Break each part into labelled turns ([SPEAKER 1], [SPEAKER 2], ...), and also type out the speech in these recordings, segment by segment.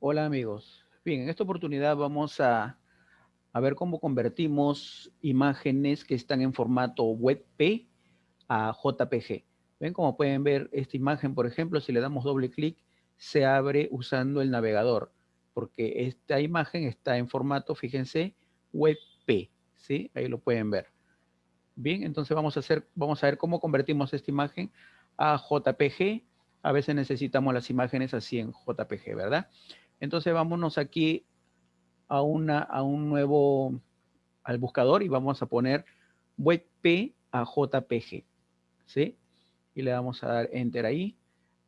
[SPEAKER 1] Hola amigos. Bien, en esta oportunidad vamos a, ver cómo convertimos imágenes que están en formato WebP a JPG. Ven, como pueden ver, esta imagen, por ejemplo, si le damos doble clic, se abre usando el navegador, porque esta imagen está en formato, fíjense, WebP, ¿sí? Ahí lo pueden ver. Bien, entonces vamos a, hacer, vamos a ver cómo convertimos esta imagen a JPG. A veces necesitamos las imágenes así en JPG, ¿verdad? Entonces vámonos aquí a, una, a un nuevo, al buscador y vamos a poner WebP a JPG, ¿sí? Y le vamos a dar Enter ahí.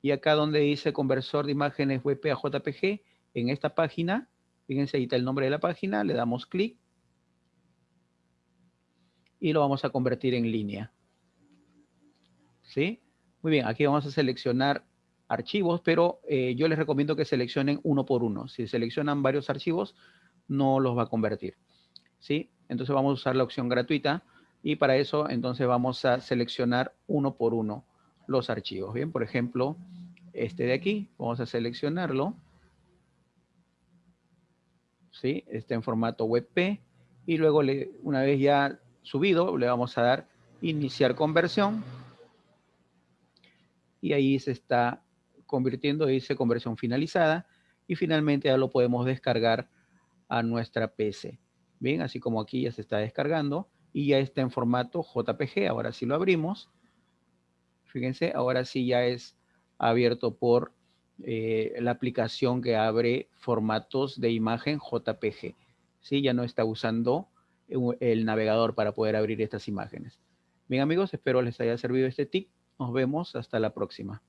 [SPEAKER 1] Y acá donde dice conversor de imágenes WebP a JPG, en esta página, fíjense ahí está el nombre de la página, le damos clic y lo vamos a convertir en línea. ¿Sí? Muy bien, aquí vamos a seleccionar archivos, pero eh, yo les recomiendo que seleccionen uno por uno. Si seleccionan varios archivos, no los va a convertir. ¿Sí? Entonces vamos a usar la opción gratuita y para eso entonces vamos a seleccionar uno por uno los archivos. Bien, por ejemplo, este de aquí, vamos a seleccionarlo. ¿Sí? Está en formato WebP y luego le, una vez ya subido, le vamos a dar iniciar conversión y ahí se está convirtiendo, dice conversión finalizada y finalmente ya lo podemos descargar a nuestra PC. Bien, así como aquí ya se está descargando y ya está en formato JPG. Ahora sí lo abrimos. Fíjense, ahora sí ya es abierto por eh, la aplicación que abre formatos de imagen JPG. Sí, ya no está usando el navegador para poder abrir estas imágenes. Bien amigos, espero les haya servido este tip. Nos vemos hasta la próxima.